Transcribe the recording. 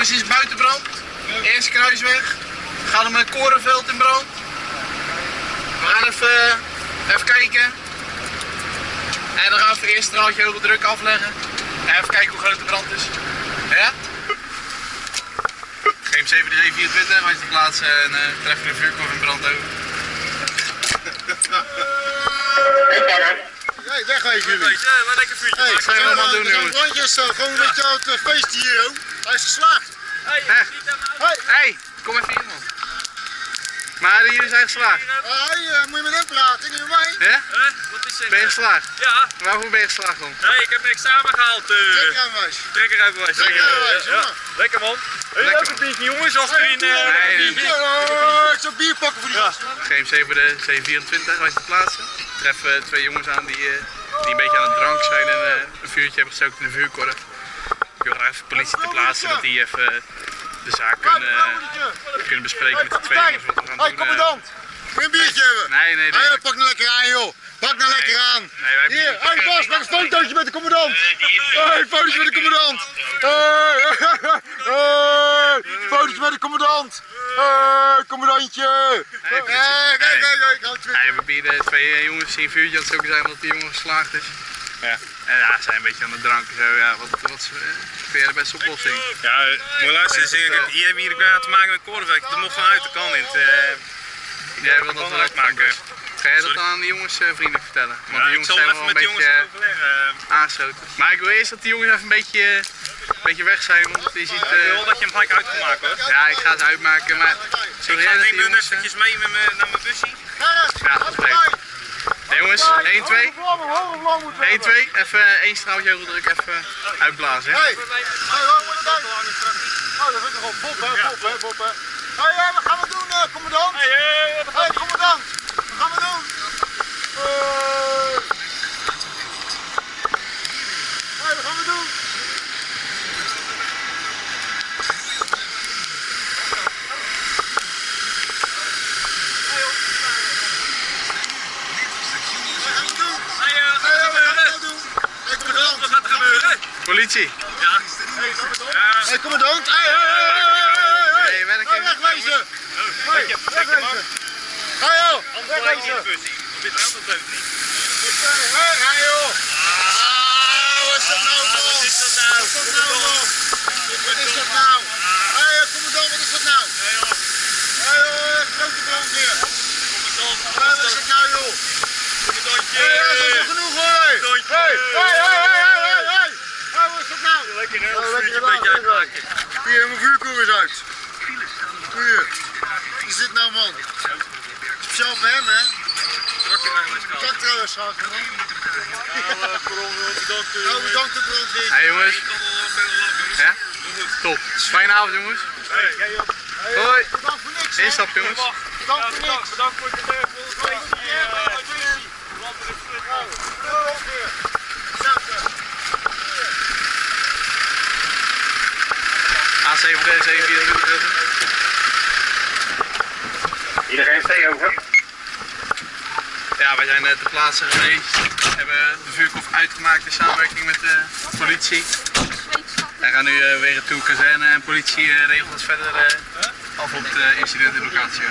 Jongens, is buitenbrand. Eerste kruisweg. Gaat er met korenveld in brand. We gaan even, even kijken. En dan gaan we eerst straaltje hoge druk afleggen. En even kijken hoe groot de brand is. Ja? GM7 24, wij te plaatsen en treffen de vuurkorf in brand over. Hey, wegwezen jullie. Ja, maar lekker vuurtje. Hey, Wat zijn we allemaal doen, jongens? brandjes, gewoon een beetje het eh, feest hier, joh. Hij is geslaagd. Hey. Hey, hey, kom even hier man. Maar jullie zijn geslaagd. hey, eh, moet je met hem praten, niet met mij? Ja? Huh? Wat is er? Ben je geslaagd? Ja, Waarvoor ben je geslaagd dan? hey, ik heb mijn examen gehaald. eh Trekkerwijs. Trekkerijbewijs. Trekkerijbewijs, Ja, jongen. Lekker man. Een man. biertje jongens, als er in... eh, Nee, nee, ik zou bier pakken voor die gasten. GM7 de C24, wij te plaatsen. Treffen twee jongens aan die, eh, die een beetje aan het drank zijn en eh, een vuurtje hebben gestoken in de vuurkorf. Ik wil graag even de politie te plaatsen, dat die even eh, de zaak kunnen, eh, kunnen bespreken met de twee jongens wat we gaan Hey, doen. commandant. Wil een biertje hebben? Nee, nee, nee. Hey, pak nou lekker aan, joh. Pak nou lekker aan. Nee, wij Hier, hey Bas, maak een fotootje met de commandant. Hey, fotootje met de commandant. Hey, hey, fotootje met de commandant. Hey, commandantje. Hey, kijk, kijk, kijk, Nee, we hebben hier de twee eh, jongens een vuurtje aan het stoken zijn omdat die jongen geslaagd is. Ja. En ja, ze zijn een beetje aan het dranken zo. Ja, wat, wat is, eh, vind jij de beste oplossing? Ja, moet luisteren, zeg, ik, hier hebben we hier te maken met korfwerk. Dat moet gewoon uit de kan niet. Jij wil dat wel uitmaken. Ga jij dat Sorry. dan aan die jongens eh, vriendelijk vertellen? Want Ja, die ik jongens zal zijn even wel een met de jongens beetje gaan overleggen. eh, aangesloten. Maar ik wil eerst dat die jongens even een beetje, beetje weg zijn, want je ziet... Ik wil eh, dat je hem gelijk uit kan maken hoor. ja, ik ga ze uitmaken, maar... Ik Sorry, ga dat die neem jongens... eh, eventjes mee met me, naar mijn busje. Ja, dat is. Nee, jongens, 1, 2. 1, 2, even eh, één straaltje druk, even uitblazen. hè? Hey, hey, waar moet het uit? Oh, dat vind ik wel Bob, hè, Bob, hè, Bob, hè. Hey, hey, wat gaan we doen, eh, commandant? Hey, hey, wat Hey, commandant, wat gaan we doen? Hey. Hey, wat gaan we doen? Wat gaan we doen? Hey, eh, wat Hey, gaat wat er gaan we gebeuren? nou doen? Hey, Wat commandant. gaat er gebeuren? Politie! Ja. Hey, commandant. Nee, werk Hey, even. wegwezen. Wegwezen. Hey, joh. Wegwezen. niet. Hey, hey, joh. Ah, wat is dat nou, man? Wat is dat nou? Wat is dat nou, man? Wat is dat nou? Eh, commandant, wat is dat nou? Hey joh. Hey, joh, grote brandweer. Commandant. Hey, wat is dat nou, joh? Commandantje. Hey, dat is genoeg, hoor. Commandantje. hey, hey, hey, hey, hey, hey. Hey, wat is dat nou? Lekker hè, Oh, een lekker vuurtje een beetje uitmaken. Hier, mijn vuurkoer is uit. Hier. Is dit nou, man? Speciaal voor hem, hè? Trouwens, schat, man. Oh, bedankt de brandweer. Hey jongens, ja? Top. Fijne avond jongens. Hoi. Bedankt voor niks? Instap jongens. Bedankt voor niks. Bedankt voor het uh, voor het feestje. A7D, 724. Iedereen stay over. Ja, wij zijn eh, ter plaatse geweest. We hebben de vuurkorf uitgemaakt in samenwerking met de politie. Wij gaan nu eh, weer naartoe kazerne en politie eh, regelt verder eh, af op de incidentenlocatie.